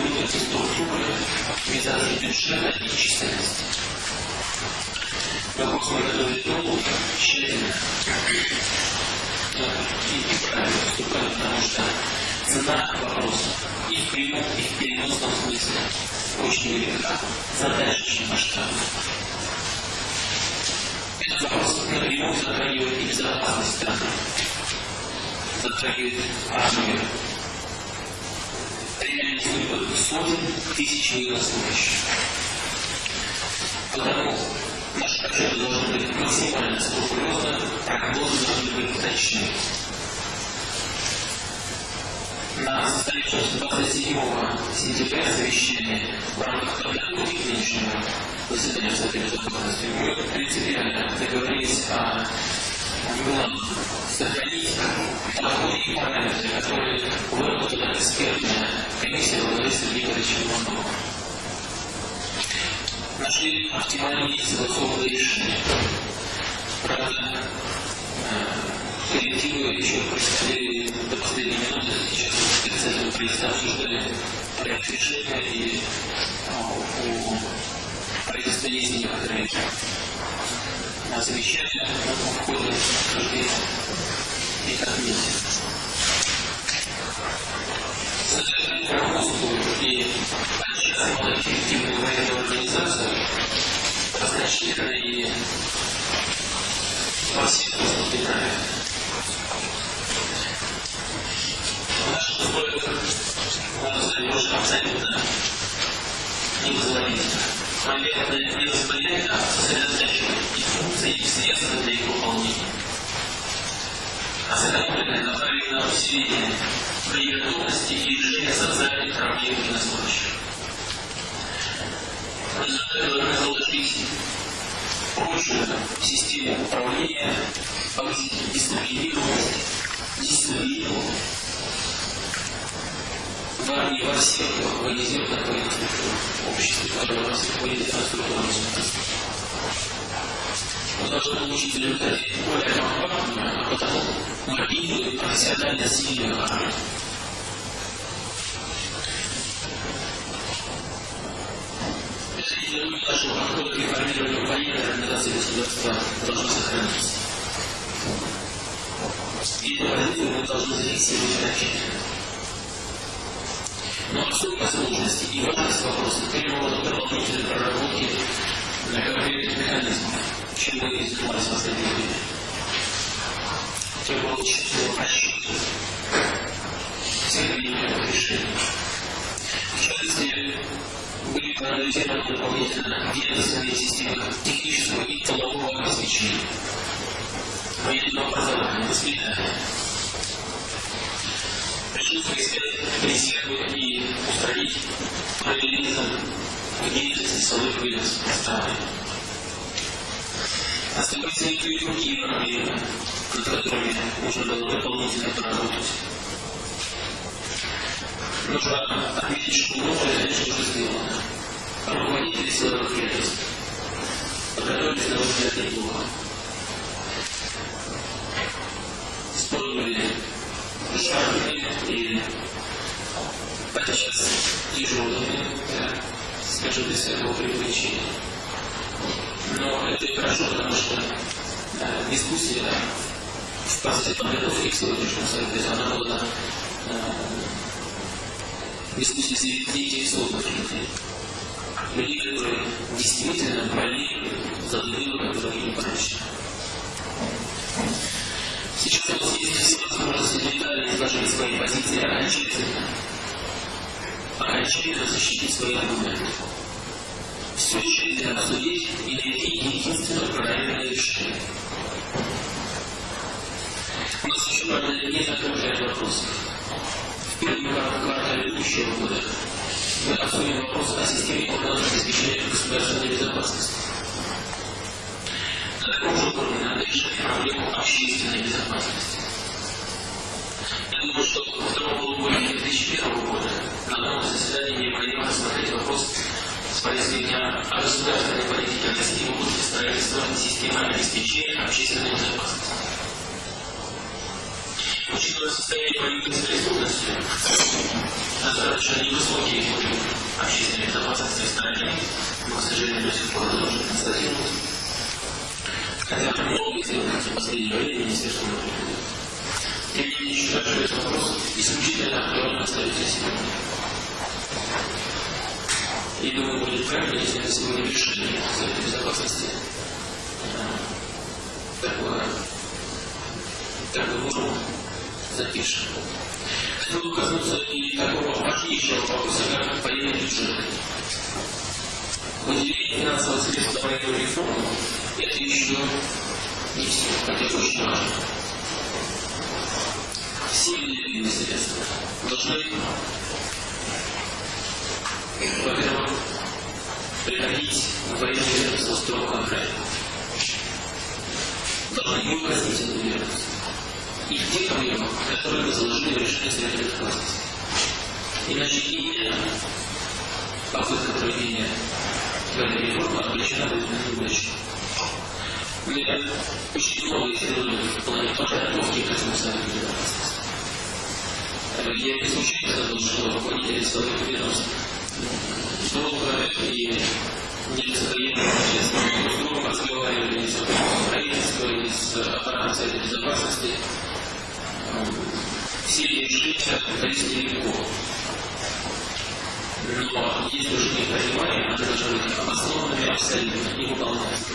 выбрать структуры, оптимизации бюджета и численности. Вопрос мы готовили долго, и правильно поступали, потому что цена вопроса и в прямом, и в переносном смысле очень велика, задача очень масштабная. Этот вопрос напрямую затрагивает и безопасность страны, затрагивает армию, реальный судьбы сотен тысяч военнослужащих. Потому наш отчет должен быть максимально скрупулезным, прогнозы должны быть точны на состоявшемся 27 сентября совещании в рамках подготовки к нынешнему заседанию Совета Безопасности мы принципиально договорились о главном сохранить и параметры, которые выработала экспертная комиссия Сергея Борисовича Иванова. Нашли оптимальные согласованные решения. Правда, коллективы еще просидели до сейчас специально правительства обсуждали решения, и у правительства есть некоторые замечания, но в ходе обсуждения их отметим. Содержание руководству и подчас малоэффективную военную организацию значительно и во всех выступлениях наших условиях можно сказать, абсолютно невозводительно. Моментное невозводительно сосредотачивает и функции, и средства для их выполнения. Сэкономленное направлено на усиление боеготовности и решение социальных проблем. В результате должны заложить прочную систему управления, повысить дисциплинированность, дисциплину, в армии во всех военизированных военных обществе, которые всех военизированных структурах государства. Мы должны получить в результате более компактную, а потому мобильную и профессионально сильную армию. Лидирует нашего подхода к реформированию военной организации государства должна сохраниться. И позицию мы должны зафиксировать окончательно. Но особой сложности и важность вопроса требовала дополнительной проработки на конкретных механизмов, чем мы и занимались в последнее время. Требовало тщательного расчета всех принимаемых решений. В частности, были проанализированы дополнительно ведомственные системы технического и тылового обеспечения, военного образования, воспитания, присутствие резервы и устранить параллелизм в деятельности силовых ведомств страны. Оставались некоторые другие проблемы, над которыми нужно было дополнительно поработать. Нужно отметить, что многое, конечно, уже сделано. Руководители силовых ведомств подготовились, на мой взгляд, неплохо. Использовали жаркие и подчас тяжелыми, да, скажем, без всякого привлечения. Но это и хорошо, потому что да, дискуссия в процессе подготовки к сегодняшнему совету, она была да, дискуссия среди заинтересованных людей. Людей, которые действительно болеют за другим, как другим прочим. Сейчас у нас есть возможность детально изложить свои позиции окончательно, окончательно защитить свои аргументы. Тщательно обсудить и найти единственно правильное решение. У нас еще, правда, не закрыт ряд вопросов. В первом квартале будущего года мы обсудим вопрос о системе прогноза обеспечения государственной безопасности. На таком же уровне надо решать проблему общественной безопасности. Я думаю, что во втором полугодии 2001 года на новом заседании необходимо рассмотреть вопрос о государственной России в области строительства системы обеспечения общественной безопасности. Учитывая состояние с преступностью, достаточно невысокий уровень общественной безопасности в стране, к сожалению, до сих пор можем констатировать. Хотя много сделано в последнее время Министерство дел. Тем не менее, считаю, что этот вопрос исключительно актуально остается сегодня. И думаю, будет правильно, если мы сегодня решили Совета Безопасности такое, такую норму запишем. Хотел бы коснуться и такого важнейшего вопроса, как военный бюджет. Выделение финансовых средств на военную реформу – это еще не все, хотя очень важно. Все выделенные средства должны, во-первых, приходить в военное ведомство строго контроль. Должны неукоснительно ведомство и в тех проблемах, которые мы заложили в решении Совета Безопасности. Иначе именно попытка проведения военной реформы обречена будет на неудачу. Мы очень много сделали в плане подготовки к этому Совету Безопасности. Я не случайно сказал, что руководители силовых ведомств и нелицеприятно с другом разговаривали из правительства, из аппарата Совета Безопасности, все решения дались легко. Но если уже не понимаем, они должны быть обоснованными абсолютно, не выполняться.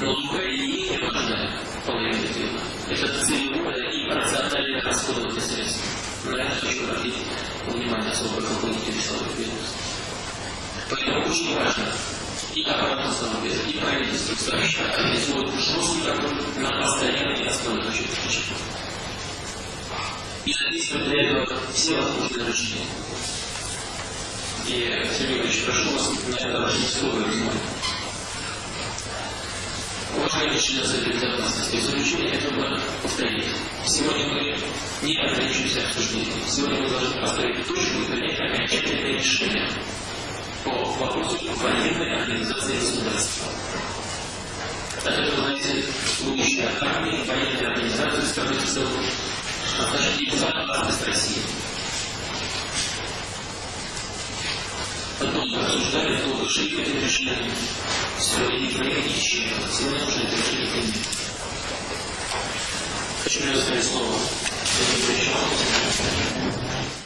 Но другая и менее важная половина дела – это целевое и рациональное расходование средств. На это хочу обратить внимание особо руководителей силовых ведомств. Поэтому очень важно и аппарат установки, и правительство, кстати, организуют жесткий контроль на постоянной основе точек включения. И задействуют для этого все возможные рычаги. И, Сергей Ильич, прошу вас на это обратить особое внимание. Члены Совета Безопасности, в заключение хотел бы повторить. Сегодня мы не ограничимся обсуждением. Сегодня мы должны поставить точку и принять окончательное решение по вопросу военной организации государства. Это, знаете, будущее армии, военной организации страны в целом, а значит и безопасность России. Потом мы обсуждали, долго не принять ничего. Сегодня нужно это решение принять. Хочу предоставить слово. Если